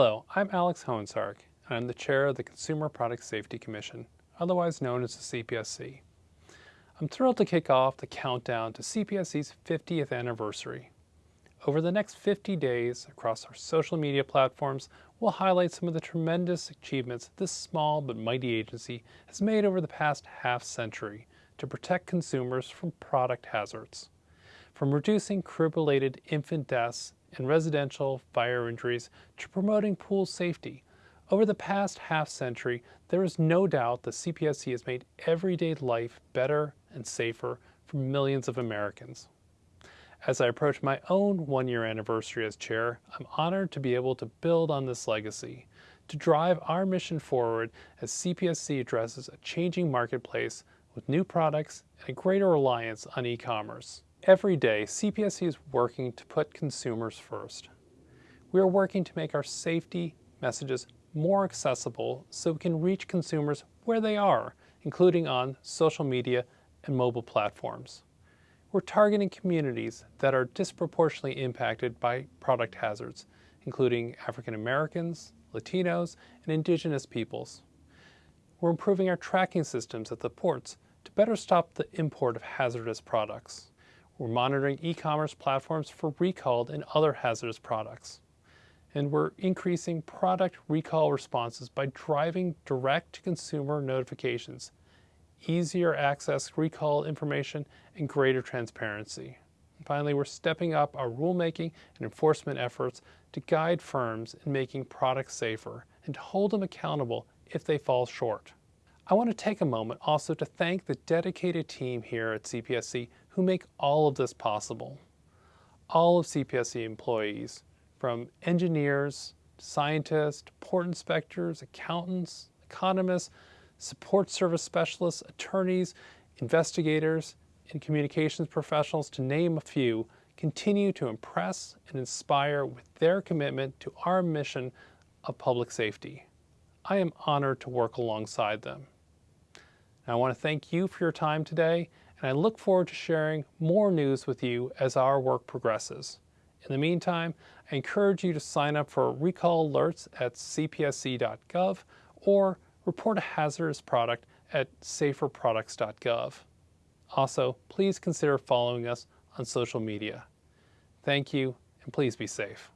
Hello, I'm Alex Hoehn-Saric, and I'm the chair of the Consumer Product Safety Commission, otherwise known as the CPSC. I'm thrilled to kick off the countdown to CPSC's 50th anniversary. Over the next 50 days, across our social media platforms, we'll highlight some of the tremendous achievements this small but mighty agency has made over the past half century to protect consumers from product hazards. From reducing crib-related infant deaths and residential fire injuries to promoting pool safety. Over the past half century, there is no doubt the CPSC has made everyday life better and safer for millions of Americans. As I approach my own one-year anniversary as chair, I'm honored to be able to build on this legacy, to drive our mission forward as CPSC addresses a changing marketplace with new products and a greater reliance on e-commerce. Every day, CPSC is working to put consumers first. We are working to make our safety messages more accessible so we can reach consumers where they are, including on social media and mobile platforms. We're targeting communities that are disproportionately impacted by product hazards, including African Americans, Latinos, and indigenous peoples. We're improving our tracking systems at the ports to better stop the import of hazardous products. We're monitoring e-commerce platforms for recalled and other hazardous products. And we're increasing product recall responses by driving direct-to-consumer notifications, easier access recall information, and greater transparency. And finally, we're stepping up our rulemaking and enforcement efforts to guide firms in making products safer and to hold them accountable if they fall short. I want to take a moment also to thank the dedicated team here at CPSC who make all of this possible. All of CPSC employees, from engineers, scientists, port inspectors, accountants, economists, support service specialists, attorneys, investigators, and communications professionals, to name a few, continue to impress and inspire with their commitment to our mission of public safety. I am honored to work alongside them. I want to thank you for your time today and I look forward to sharing more news with you as our work progresses. In the meantime, I encourage you to sign up for recall alerts at cpsc.gov or report a hazardous product at saferproducts.gov. Also, please consider following us on social media. Thank you, and please be safe.